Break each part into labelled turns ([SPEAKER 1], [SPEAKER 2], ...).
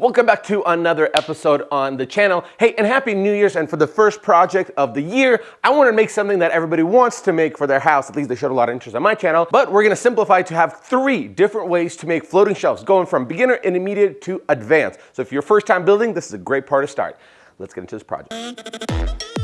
[SPEAKER 1] Welcome back to another episode on the channel. Hey, and Happy New Year's. And for the first project of the year, I want to make something that everybody wants to make for their house. At least they showed a lot of interest on my channel. But we're going to simplify to have three different ways to make floating shelves, going from beginner, intermediate to advanced. So if you're first time building, this is a great part to start. Let's get into this project.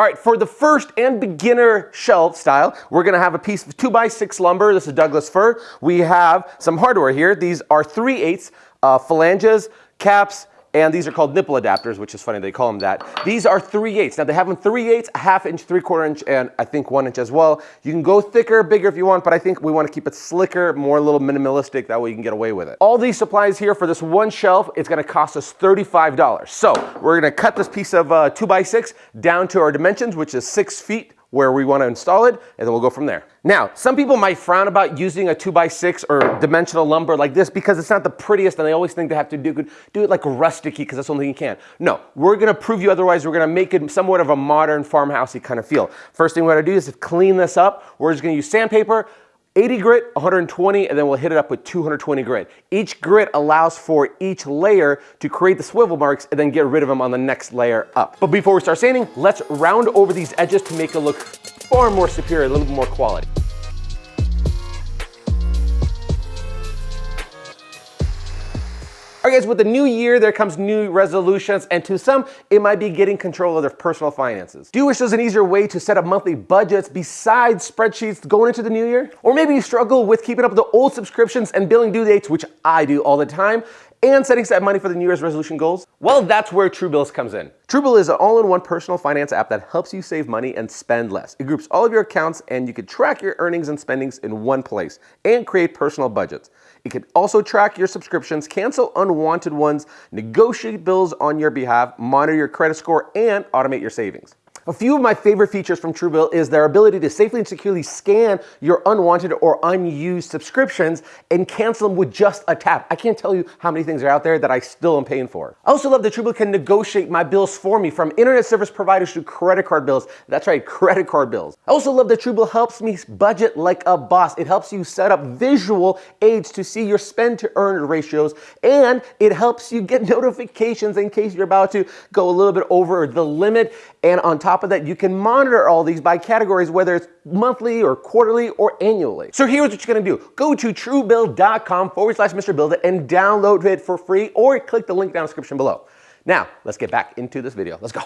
[SPEAKER 1] All right, for the first and beginner shelf style, we're gonna have a piece of two by six lumber. This is Douglas fir. We have some hardware here. These are 3 eighths uh, flanges, caps, and these are called nipple adapters, which is funny they call them that. These are 3 eighths. Now they have them 3 eighths, a half inch, 3 quarter inch, and I think 1 inch as well. You can go thicker, bigger if you want, but I think we want to keep it slicker, more a little minimalistic, that way you can get away with it. All these supplies here for this one shelf, it's going to cost us $35. So we're going to cut this piece of uh, 2 by 6 down to our dimensions, which is 6 feet where we want to install it, and then we'll go from there. Now, some people might frown about using a 2x6 or dimensional lumber like this because it's not the prettiest and they always think they have to do, do it like rusticy because that's the only thing you can. No, we're going to prove you otherwise. We're going to make it somewhat of a modern farmhousey kind of feel. First thing we're going to do is clean this up. We're just going to use sandpaper, 80 grit, 120, and then we'll hit it up with 220 grit. Each grit allows for each layer to create the swivel marks and then get rid of them on the next layer up. But before we start sanding, let's round over these edges to make it look far more superior, a little bit more quality. All right guys, with the new year, there comes new resolutions, and to some, it might be getting control of their personal finances. Do you wish there was an easier way to set up monthly budgets besides spreadsheets going into the new year? Or maybe you struggle with keeping up with the old subscriptions and billing due dates, which I do all the time, and setting aside money for the New Year's resolution goals? Well, that's where Truebills comes in. Truebill is an all-in-one personal finance app that helps you save money and spend less. It groups all of your accounts and you can track your earnings and spendings in one place and create personal budgets. It can also track your subscriptions, cancel unwanted ones, negotiate bills on your behalf, monitor your credit score, and automate your savings. A few of my favorite features from Truebill is their ability to safely and securely scan your unwanted or unused subscriptions and cancel them with just a tap. I can't tell you how many things are out there that I still am paying for. I also love that Truebill can negotiate my bills for me from internet service providers to credit card bills. That's right, credit card bills. I also love that Truebill helps me budget like a boss. It helps you set up visual aids to see your spend to earn ratios and it helps you get notifications in case you're about to go a little bit over the limit and on top of that, you can monitor all these by categories, whether it's monthly or quarterly or annually. So here's what you're gonna do. Go to truebill.com forward slash Mr. Build It and download it for free or click the link down in the description below. Now, let's get back into this video. Let's go.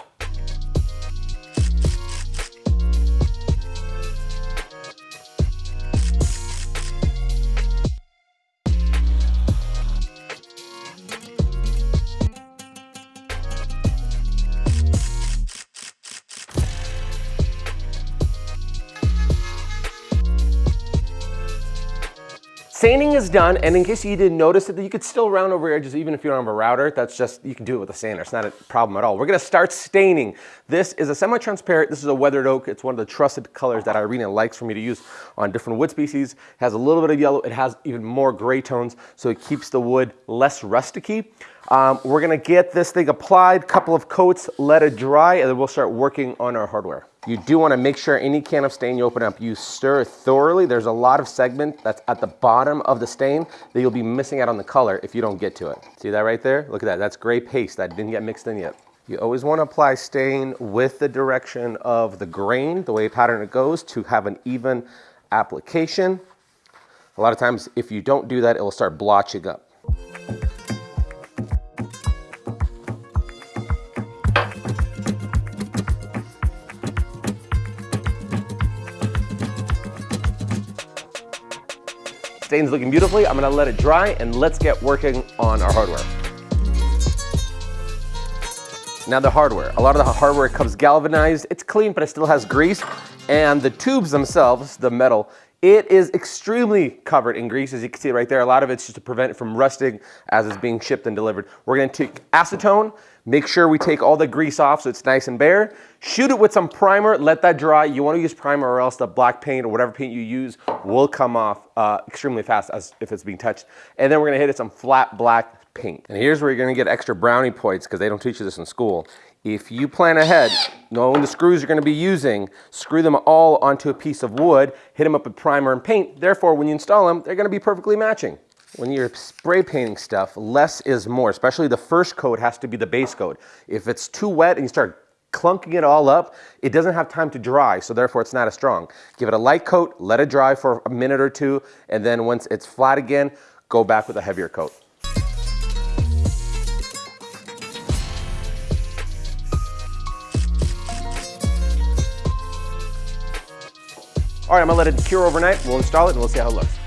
[SPEAKER 1] Is done, and in case you didn't notice it, you could still round over your edges even if you don't have a router. That's just, you can do it with a sander. It's not a problem at all. We're gonna start staining. This is a semi-transparent, this is a weathered oak. It's one of the trusted colors that Irina likes for me to use on different wood species. It has a little bit of yellow. It has even more gray tones, so it keeps the wood less rusticy. Um, we're gonna get this thing applied, couple of coats, let it dry, and then we'll start working on our hardware. You do wanna make sure any can of stain you open up, you stir thoroughly. There's a lot of segment that's at the bottom of the stain that you'll be missing out on the color if you don't get to it. See that right there? Look at that, that's gray paste that didn't get mixed in yet. You always want to apply stain with the direction of the grain, the way pattern it goes, to have an even application. A lot of times, if you don't do that, it will start blotching up. Stain's looking beautifully. I'm gonna let it dry and let's get working on our hardware. Now the hardware. A lot of the hardware comes galvanized. It's clean, but it still has grease. And the tubes themselves, the metal, it is extremely covered in grease, as you can see right there. A lot of it's just to prevent it from rusting as it's being shipped and delivered. We're gonna take acetone, make sure we take all the grease off so it's nice and bare. Shoot it with some primer, let that dry. You wanna use primer or else the black paint or whatever paint you use will come off uh, extremely fast as if it's being touched. And then we're gonna hit it some flat black paint. And here's where you're gonna get extra brownie points because they don't teach you this in school. If you plan ahead, knowing the screws you're going to be using, screw them all onto a piece of wood, hit them up with primer and paint. Therefore, when you install them, they're going to be perfectly matching. When you're spray painting stuff, less is more, especially the first coat has to be the base coat. If it's too wet and you start clunking it all up, it doesn't have time to dry, so therefore it's not as strong. Give it a light coat, let it dry for a minute or two, and then once it's flat again, go back with a heavier coat. All right, I'm gonna let it cure overnight. We'll install it and we'll see how it looks.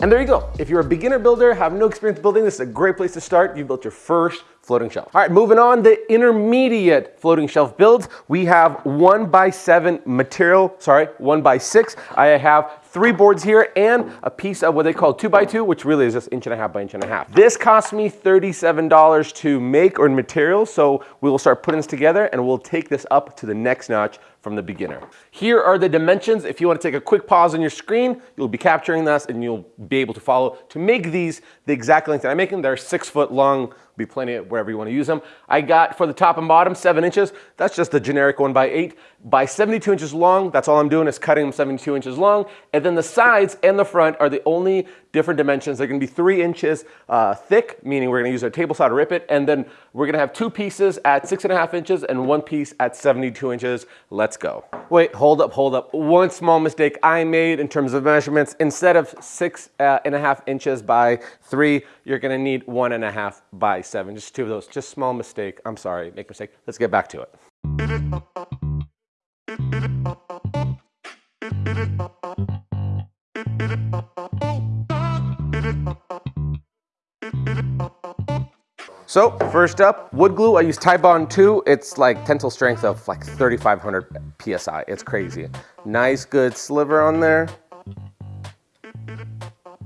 [SPEAKER 1] And there you go. If you're a beginner builder, have no experience building, this is a great place to start. You built your first floating shelf. All right, moving on, the intermediate floating shelf builds. We have one by seven material, sorry, one by six. I have three boards here and a piece of what they call two by two, which really is just inch and a half by inch and a half. This cost me $37 to make or in materials, so we will start putting this together and we'll take this up to the next notch from the beginner. Here are the dimensions. If you want to take a quick pause on your screen, you'll be capturing this and you'll be able to follow. To make these the exact length that I'm making, they're six foot long be plenty wherever you want to use them. I got for the top and bottom seven inches. That's just the generic one by eight by 72 inches long. That's all I'm doing is cutting them 72 inches long. And then the sides and the front are the only different dimensions. They're gonna be three inches uh, thick, meaning we're gonna use our table saw to rip it. And then we're gonna have two pieces at six and a half inches and one piece at 72 inches. Let's go. Wait, hold up, hold up. One small mistake I made in terms of measurements. Instead of six uh, and a half inches by three, you're gonna need one and a half by seven. Just two of those, just small mistake. I'm sorry, make mistake. Let's get back to it. So first up, wood glue. I use Titebond 2. It's like tensile strength of like 3,500 PSI. It's crazy. Nice good sliver on there.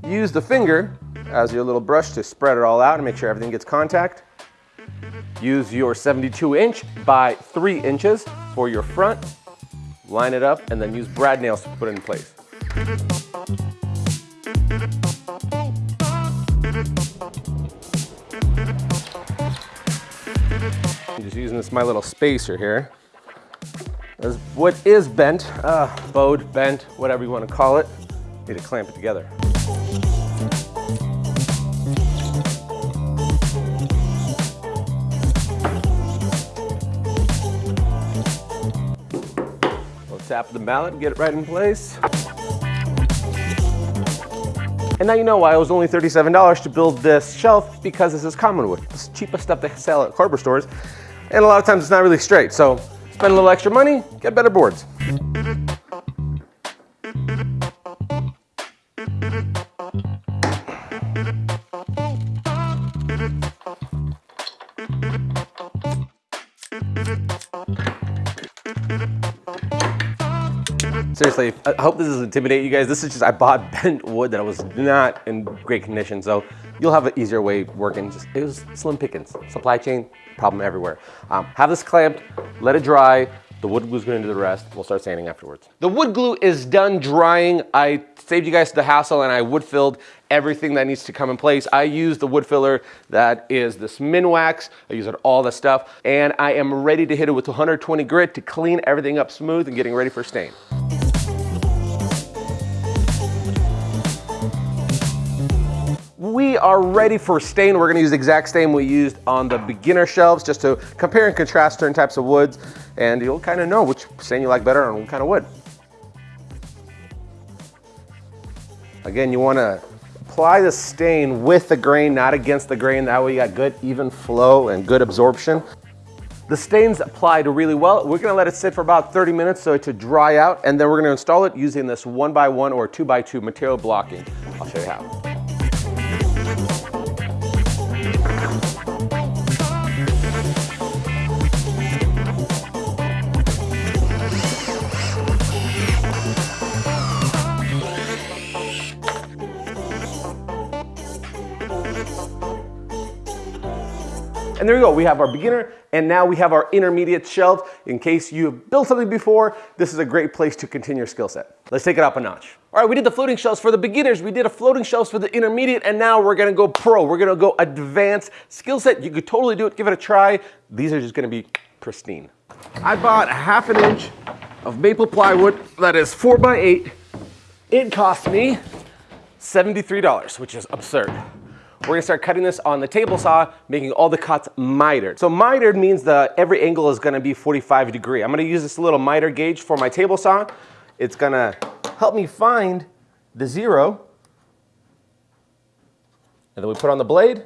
[SPEAKER 1] Use the finger as your little brush to spread it all out and make sure everything gets contact. Use your 72 inch by 3 inches for your front. Line it up and then use brad nails to put it in place. This my little spacer here. As what is bent, uh, bowed, bent, whatever you want to call it, need to clamp it together. tap the mallet get it right in place. And now you know why it was only $37 to build this shelf because this is common wood. It's the cheapest stuff they sell at hardware stores. And a lot of times it's not really straight. So spend a little extra money, get better boards. Seriously, I hope this doesn't intimidate you guys. This is just, I bought bent wood that was not in great condition. So you'll have an easier way working. Just, it was slim pickings. Supply chain, problem everywhere. Um, have this clamped, let it dry. The wood glue's gonna do the rest. We'll start sanding afterwards. The wood glue is done drying. I saved you guys the hassle and I wood filled everything that needs to come in place. I use the wood filler that is this Minwax. I use it all the stuff. And I am ready to hit it with 120 grit to clean everything up smooth and getting ready for stain. We are ready for stain. We're gonna use the exact stain we used on the beginner shelves just to compare and contrast certain types of woods and you'll kind of know which stain you like better on what kind of wood. Again, you wanna apply the stain with the grain, not against the grain. That way you got good even flow and good absorption. The stain's applied really well. We're gonna let it sit for about 30 minutes so it to dry out, and then we're gonna install it using this one by one or two by two material blocking. I'll show you how. And there you go, we have our beginner and now we have our intermediate shelved. In case you've built something before, this is a great place to continue your skill set. Let's take it up a notch. All right, we did the floating shelves for the beginners, we did a floating shelves for the intermediate, and now we're gonna go pro. We're gonna go advanced skill set. You could totally do it, give it a try. These are just gonna be pristine. I bought a half an inch of maple plywood that is four by eight. It cost me $73, which is absurd. We're gonna start cutting this on the table saw, making all the cuts mitered. So mitered means that every angle is gonna be 45 degree. I'm gonna use this little miter gauge for my table saw. It's gonna help me find the zero. And then we put on the blade,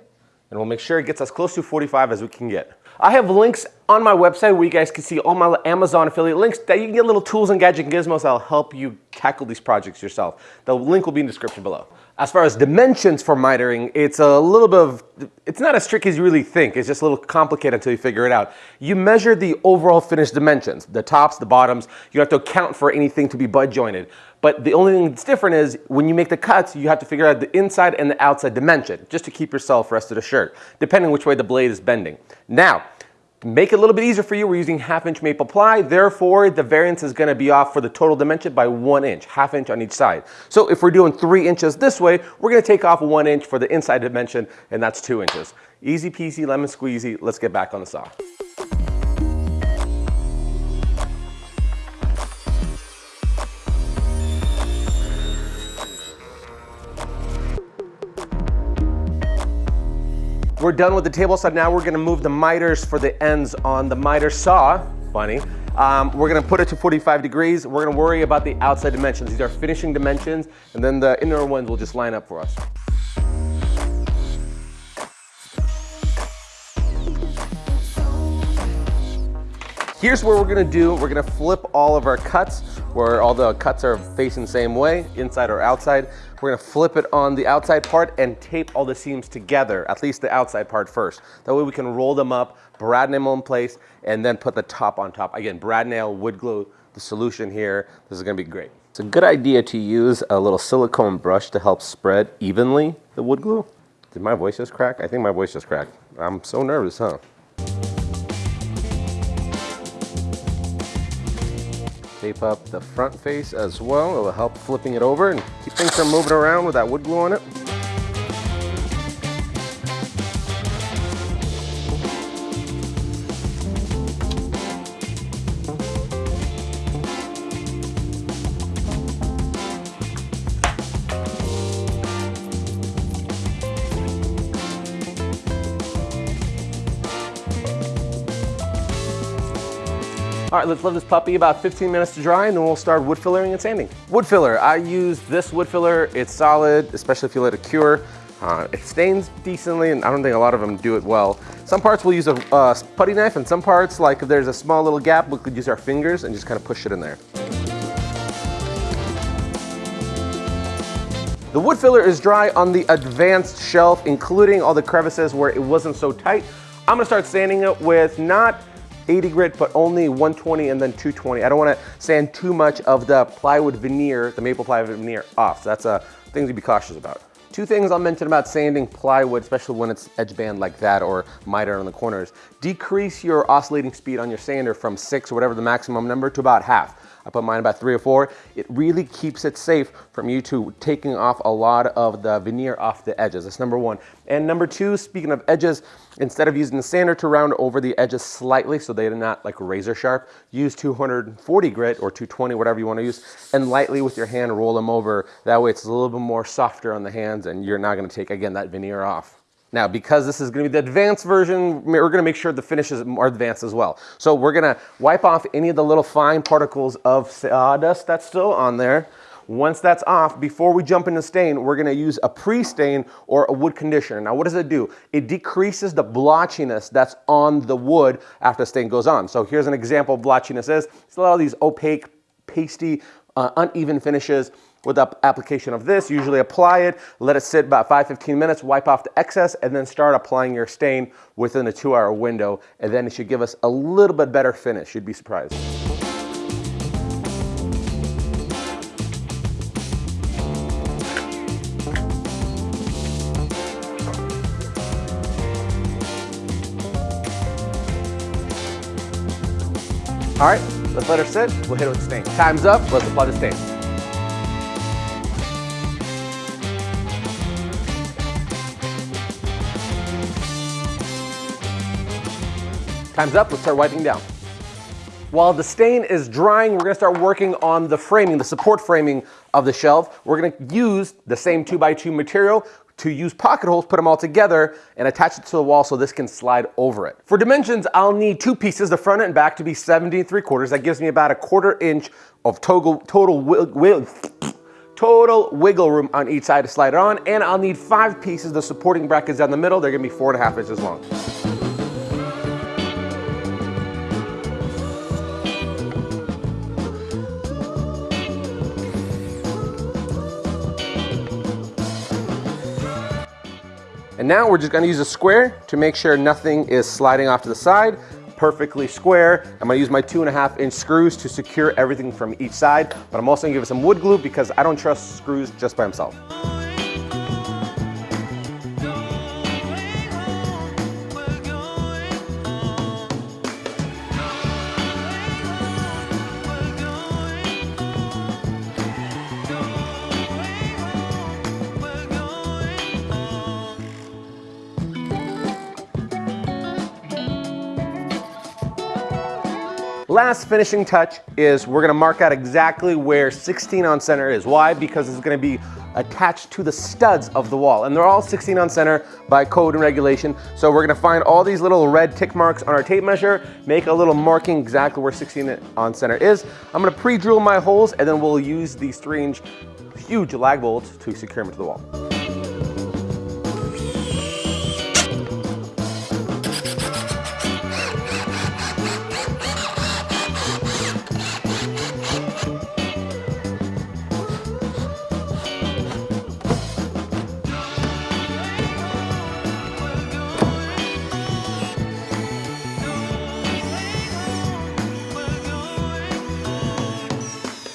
[SPEAKER 1] and we'll make sure it gets as close to 45 as we can get. I have links on my website where you guys can see all my Amazon affiliate links that you can get little tools and gadget and gizmos that'll help you tackle these projects yourself. The link will be in the description below. As far as dimensions for mitering, it's a little bit of, it's not as tricky as you really think. It's just a little complicated until you figure it out. You measure the overall finished dimensions, the tops, the bottoms. You have to account for anything to be butt jointed. But the only thing that's different is when you make the cuts, you have to figure out the inside and the outside dimension just to keep yourself rested assured, depending which way the blade is bending. Now, make it a little bit easier for you, we're using half inch maple ply. Therefore, the variance is gonna be off for the total dimension by one inch, half inch on each side. So if we're doing three inches this way, we're gonna take off one inch for the inside dimension, and that's two inches. Easy peasy, lemon squeezy. Let's get back on the saw. We're done with the table saw. Now we're gonna move the miters for the ends on the miter saw. Funny. Um, we're gonna put it to 45 degrees. We're gonna worry about the outside dimensions. These are finishing dimensions, and then the inner ones will just line up for us. Here's what we're gonna do. We're gonna flip all of our cuts where all the cuts are facing the same way, inside or outside. We're gonna flip it on the outside part and tape all the seams together, at least the outside part first. That way we can roll them up, brad nail them in place, and then put the top on top. Again, brad nail, wood glue, the solution here. This is gonna be great. It's a good idea to use a little silicone brush to help spread evenly the wood glue. Did my voice just crack? I think my voice just cracked. I'm so nervous, huh? Tape up the front face as well. It will help flipping it over and keep things from moving around with that wood glue on it. Right, let's let this puppy about 15 minutes to dry and then we'll start wood fillering and sanding. Wood filler, I use this wood filler. It's solid, especially if you let it cure. Uh, it stains decently and I don't think a lot of them do it well. Some parts we'll use a uh, putty knife and some parts, like if there's a small little gap, we could use our fingers and just kind of push it in there. The wood filler is dry on the advanced shelf, including all the crevices where it wasn't so tight. I'm gonna start sanding it with not 80 grit, but only 120 and then 220. I don't wanna sand too much of the plywood veneer, the maple plywood veneer off. So that's uh, a thing to be cautious about. Two things I'll mention about sanding plywood, especially when it's edge band like that or miter on the corners. Decrease your oscillating speed on your sander from six or whatever the maximum number to about half. I put mine about three or four. It really keeps it safe from you to taking off a lot of the veneer off the edges. That's number one. And number two, speaking of edges, instead of using the sander to round over the edges slightly so they're not like razor sharp, use 240 grit or 220, whatever you want to use, and lightly with your hand roll them over. That way it's a little bit more softer on the hands and you're not going to take, again, that veneer off. Now, because this is gonna be the advanced version, we're gonna make sure the finishes are advanced as well. So we're gonna wipe off any of the little fine particles of sawdust that's still on there. Once that's off, before we jump into stain, we're gonna use a pre-stain or a wood conditioner. Now, what does it do? It decreases the blotchiness that's on the wood after the stain goes on. So here's an example of blotchiness is. It's a lot of these opaque, pasty, uh, uneven finishes with the application of this, usually apply it, let it sit about 5, 15 minutes, wipe off the excess, and then start applying your stain within a two hour window. And then it should give us a little bit better finish. You'd be surprised. All right, let's let her sit. We'll hit it with the stain. Time's up, let's apply the stain. Time's up, let's start wiping down. While the stain is drying, we're gonna start working on the framing, the support framing of the shelf. We're gonna use the same two by two material to use pocket holes, put them all together and attach it to the wall so this can slide over it. For dimensions, I'll need two pieces, the front and back to be 70 and 3 quarters. That gives me about a quarter inch of total, total, wiggle, total wiggle room on each side to slide it on. And I'll need five pieces, the supporting brackets down the middle. They're gonna be four and a half inches long. And now we're just gonna use a square to make sure nothing is sliding off to the side, perfectly square. I'm gonna use my two and a half inch screws to secure everything from each side, but I'm also gonna give it some wood glue because I don't trust screws just by themselves. Last finishing touch is we're gonna mark out exactly where 16 on center is. Why? Because it's gonna be attached to the studs of the wall. And they're all 16 on center by code and regulation. So we're gonna find all these little red tick marks on our tape measure, make a little marking exactly where 16 on center is. I'm gonna pre-drill my holes and then we'll use these three inch huge lag bolts to secure them to the wall.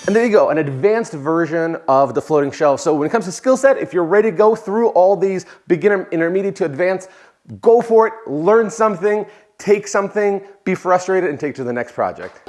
[SPEAKER 1] And there you go, an advanced version of the floating shelf. So when it comes to skill set, if you're ready to go through all these beginner, intermediate to advanced, go for it, learn something, take something, be frustrated, and take to the next project.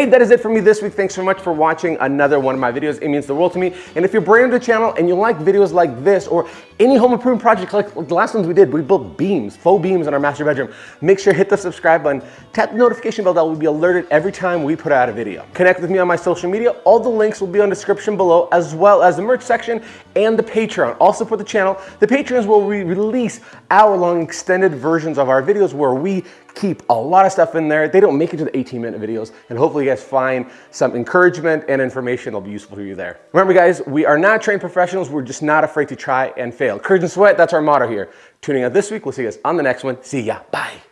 [SPEAKER 1] Hey, that is it for me this week. Thanks so much for watching another one of my videos. It means the world to me. And if you're brand new to the channel and you like videos like this or any home improvement project like the last ones we did, we built beams, faux beams in our master bedroom. Make sure hit the subscribe button, tap the notification bell that will be alerted every time we put out a video. Connect with me on my social media. All the links will be on description below as well as the merch section and the Patreon. Also for the channel, the Patreons will re release hour-long extended versions of our videos where we keep a lot of stuff in there. They don't make it to the 18 minute videos and hopefully you guys find some encouragement and information that'll be useful for you there. Remember guys, we are not trained professionals. We're just not afraid to try and fail. Courage and sweat, that's our motto here. Tuning out this week. We'll see you guys on the next one. See ya. Bye.